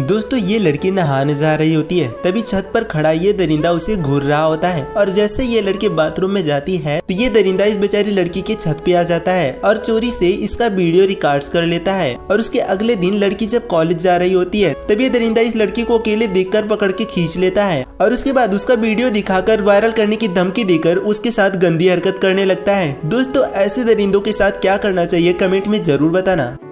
दोस्तों, ये लड़की नहाने जा रही होती है। तभी छत पर खड़ा ये दरिंदा उसे घूर रहा होता है। और जैसे ये लड़की बाथरूम में जाती है तो ये दरिंदा इस बेचारी लड़की के छत पे आ जाता है और चोरी से इसका वीडियो रिकॉर्ड कर लेता है। और उसके अगले दिन लड़की जब कॉलेज जा रही होती है, तब ये दरिंदा इस लड़की को अकेले देख पकड़ के खींच लेता है। और उसके बाद उसका वीडियो दिखाकर, वायरल करने की धमकी देकर उसके साथ गंदी हरकत करने लगता है। दोस्तों, ऐसे दरिंदों के साथ क्या करना चाहिए, कमेंट में ज़रूर बताना।